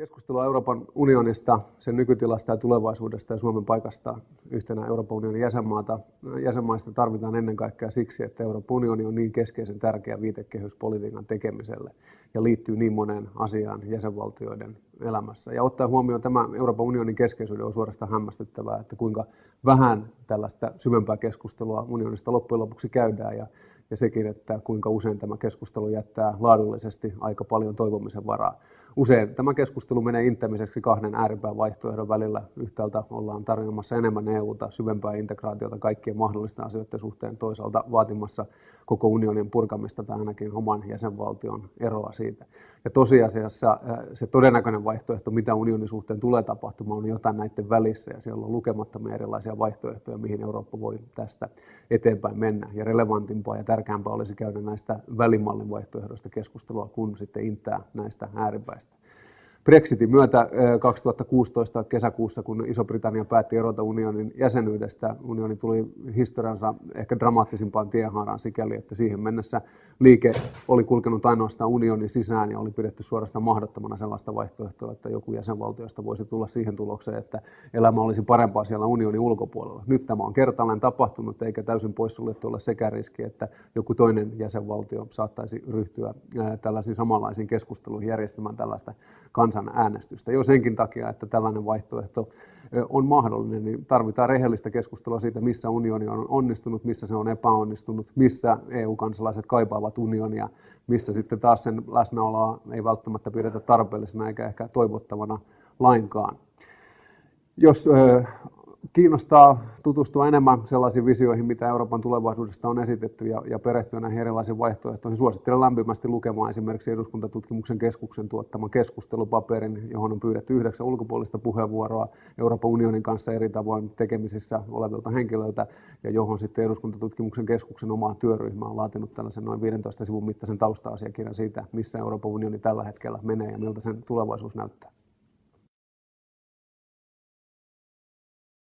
Keskustelua Euroopan unionista, sen nykytilasta ja tulevaisuudesta ja Suomen paikasta yhtenä Euroopan unionin jäsenmaata, jäsenmaista tarvitaan ennen kaikkea siksi, että Euroopan unioni on niin keskeisen tärkeä viitekehyspolitiikan tekemiselle ja liittyy niin moneen asiaan jäsenvaltioiden elämässä. Ja ottaa huomioon tämä Euroopan unionin keskeisyyden on suorastaan hämmästyttävää, että kuinka vähän tällaista syvempää keskustelua unionista loppujen lopuksi käydään ja, ja sekin, että kuinka usein tämä keskustelu jättää laadullisesti aika paljon toivomisen varaa usein tämä keskustelu menee inttämiseksi kahden ääripään vaihtoehdon välillä. Yhtäältä ollaan tarjoamassa enemmän EUta, syvempää integraatiota kaikkien mahdollisten asioiden suhteen, toisaalta vaatimassa koko unionin purkamista tai ainakin oman jäsenvaltion eroa siitä. Ja tosiasiassa äh, se todennäköinen vaihtoehto, mitä unionin suhteen tulee tapahtumaan, on jotain näiden välissä ja siellä on lukemattomia erilaisia vaihtoehtoja, mihin Eurooppa voi tästä eteenpäin mennä. Ja relevantimpaa ja tärkeämpää olisi käydä näistä välimallin vaihtoehdoista keskustelua, kun sitten intää näistä ääripäistä. Brexitin myötä 2016 kesäkuussa, kun Iso-Britannia päätti erota unionin jäsenyydestä, unioni tuli historiansa ehkä dramaattisimpaan tiehaaraan sikäli, että siihen mennessä liike oli kulkenut ainoastaan unionin sisään ja oli pidetty suorastaan mahdottomana sellaista vaihtoehtoa, että joku jäsenvaltioista voisi tulla siihen tulokseen, että elämä olisi parempaa siellä unionin ulkopuolella. Nyt tämä on kertaalleen tapahtunut, eikä täysin poissuljettu ole sekä riski, että joku toinen jäsenvaltio saattaisi ryhtyä tällaisiin samanlaisiin keskusteluihin järjestämään tällaista kansanäänestystä. Jo senkin takia, että tällainen vaihtoehto on mahdollinen, niin tarvitaan rehellistä keskustelua siitä, missä unioni on onnistunut, missä se on epäonnistunut, missä EU-kansalaiset kaipaavat unionia, missä sitten taas sen läsnäoloa ei välttämättä pidetä tarpeellisena eikä ehkä toivottavana lainkaan. Jos kiinnostaa tutustua enemmän sellaisiin visioihin, mitä Euroopan tulevaisuudesta on esitetty ja, ja perehtyä näihin erilaisiin vaihtoehtoihin. Suosittelen lämpimästi lukemaan esimerkiksi eduskuntatutkimuksen keskuksen tuottaman keskustelupaperin, johon on pyydetty yhdeksän ulkopuolista puheenvuoroa Euroopan unionin kanssa eri tavoin tekemisissä olevilta henkilöiltä, ja johon sitten eduskuntatutkimuksen keskuksen oma työryhmä on laatinut tällaisen noin 15 sivun mittaisen tausta-asiakirjan siitä, missä Euroopan unioni tällä hetkellä menee ja miltä sen tulevaisuus näyttää.